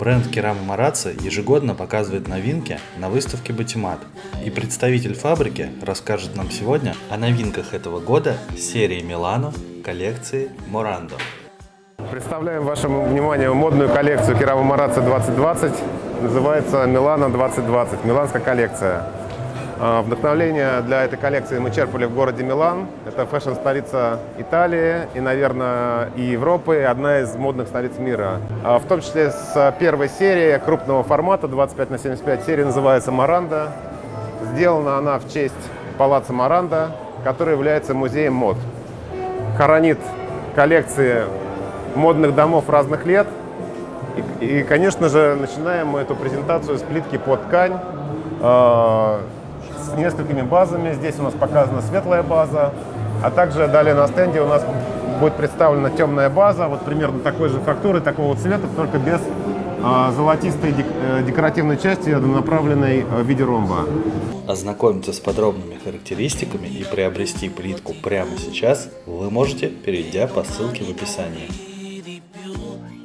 Бренд Керама Марацци ежегодно показывает новинки на выставке Батимат. И представитель фабрики расскажет нам сегодня о новинках этого года серии Милано коллекции Морандо. Представляем вашему вниманию модную коллекцию Керама Марацци 2020. Называется Милано 2020, миланская коллекция. А, Вдохновление для этой коллекции мы черпали в городе Милан. Это фэшн-столица Италии и, наверное, и Европы, и одна из модных столиц мира. А, В том числе с первой серии крупного формата, 25 на 75 серия, называется «Маранда». Сделана она в честь палаца Маранда, который является музеем мод. Хоронит коллекции модных домов разных лет. И, и, конечно же, начинаем мы эту презентацию с плитки под ткань, э, с несколькими базами. Здесь у нас показана светлая база, а также далее на стенде у нас будет представлена темная база, вот примерно такой же фактуры, такого цвета, только без э, золотистой э, декоративной части, направленной в виде ромба. Ознакомиться с подробными характеристиками и приобрести плитку прямо сейчас вы можете, перейдя по ссылке в описании.